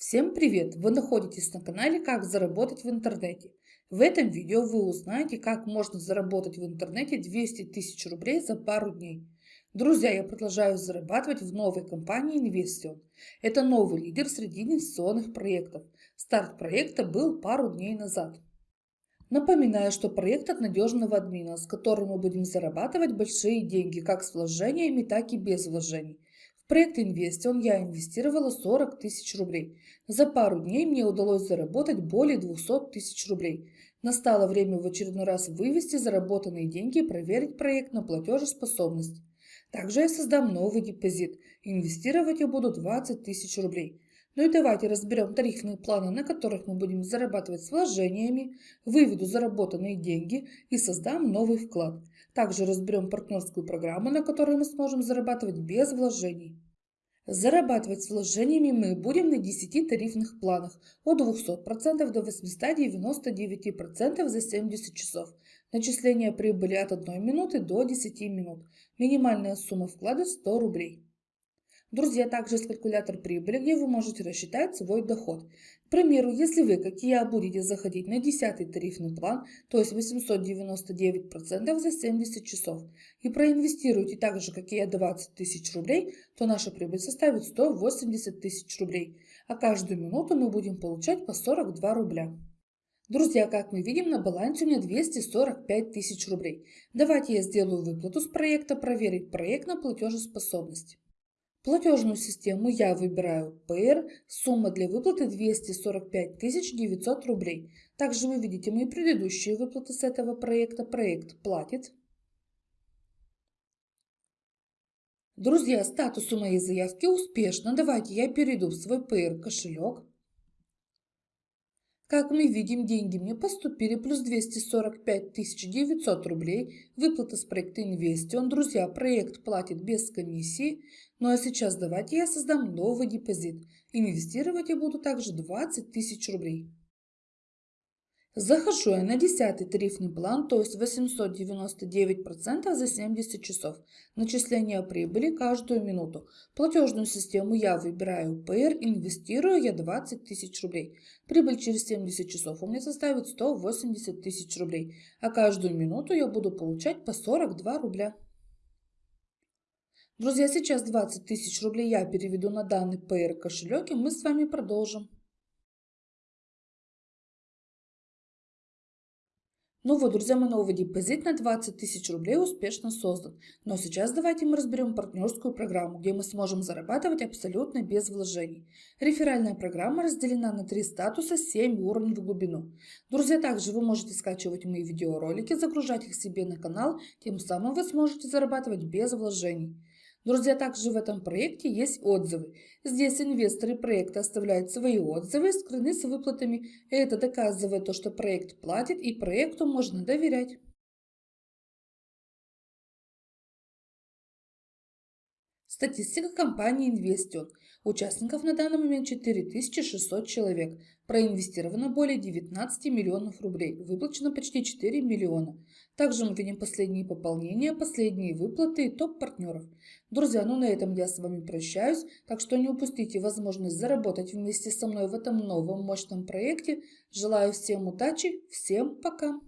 Всем привет! Вы находитесь на канале «Как заработать в интернете». В этом видео вы узнаете, как можно заработать в интернете 200 тысяч рублей за пару дней. Друзья, я продолжаю зарабатывать в новой компании Investion. Это новый лидер среди инвестиционных проектов. Старт проекта был пару дней назад. Напоминаю, что проект от надежного админа, с которым мы будем зарабатывать большие деньги как с вложениями, так и без вложений проект Инвестион я инвестировала 40 тысяч рублей. За пару дней мне удалось заработать более 200 тысяч рублей. Настало время в очередной раз вывести заработанные деньги и проверить проект на платежеспособность. Также я создам новый депозит. Инвестировать я буду 20 тысяч рублей. Ну и давайте разберем тарифные планы, на которых мы будем зарабатывать с вложениями, выведу заработанные деньги и создам новый вклад. Также разберем партнерскую программу, на которой мы сможем зарабатывать без вложений. Зарабатывать с вложениями мы будем на 10 тарифных планах от 200% до 899% за 70 часов. Начисление прибыли от 1 минуты до 10 минут. Минимальная сумма вклада 100 рублей. Друзья, также есть калькулятор прибыли, где вы можете рассчитать свой доход. К примеру, если вы, как и я, будете заходить на 10 тарифный план, то есть 899% за 70 часов, и проинвестируете так же, как и я, 20 тысяч рублей, то наша прибыль составит 180 тысяч рублей, а каждую минуту мы будем получать по 42 рубля. Друзья, как мы видим, на балансе у меня 245 тысяч рублей. Давайте я сделаю выплату с проекта «Проверить проект на платежеспособность». Платежную систему я выбираю PR, сумма для выплаты 245 900 рублей. Также вы видите мои предыдущие выплаты с этого проекта. Проект платит. Друзья, статус у моей заявки успешно. Давайте я перейду в свой PR кошелек. Как мы видим, деньги мне поступили плюс 245 900 рублей. Выплата с проекта Инвестион. Друзья, проект платит без комиссии. Ну а сейчас давайте я создам новый депозит. Инвестировать я буду также 20 тысяч рублей. Захожу я на 10 тарифный план, то есть 899% за 70 часов. Начисление прибыли каждую минуту. Платежную систему я выбираю PR, инвестирую я 20 тысяч рублей. Прибыль через 70 часов у меня составит 180 тысяч рублей, а каждую минуту я буду получать по 42 рубля. Друзья, сейчас 20 тысяч рублей я переведу на данный PR кошелек и мы с вами продолжим. Ну вот, друзья, мой новый депозит на 20 тысяч рублей успешно создан. Но сейчас давайте мы разберем партнерскую программу, где мы сможем зарабатывать абсолютно без вложений. Реферальная программа разделена на три статуса, 7 уровней в глубину. Друзья, также вы можете скачивать мои видеоролики, загружать их себе на канал, тем самым вы сможете зарабатывать без вложений. Друзья, также в этом проекте есть отзывы. Здесь инвесторы проекта оставляют свои отзывы, скрыны с выплатами. Это доказывает то, что проект платит и проекту можно доверять. Статистика компании Investion. Участников на данный момент 4600 человек. Проинвестировано более 19 миллионов рублей. Выплачено почти 4 миллиона. Также мы видим последние пополнения, последние выплаты и топ партнеров. Друзья, ну на этом я с вами прощаюсь. Так что не упустите возможность заработать вместе со мной в этом новом мощном проекте. Желаю всем удачи. Всем пока.